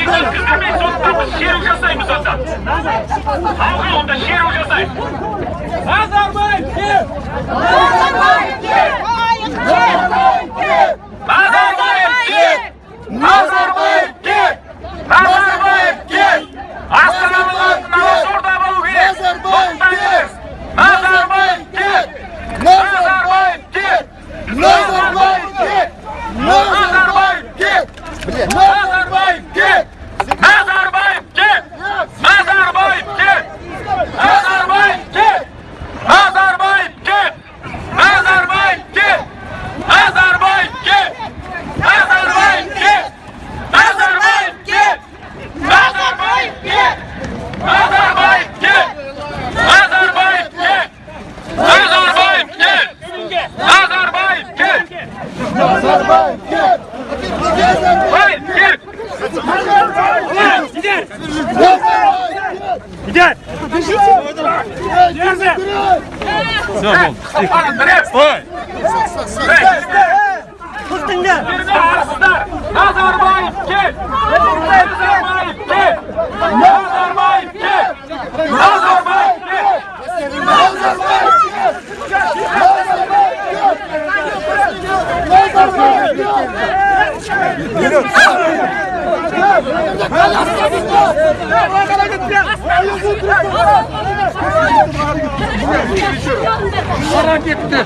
тек өткізбемей соттап шеру жасаймыз онда халқы онда шеру Иди! Иди! Держи! Все, Вон, Стой! Кустыңда! Назарбаев кел! Назарбаев кел! Назарбаев кел! Назарбаев кел! Назарбаев кел! Назарбаев кел! Назарбаев кел! Para gitti.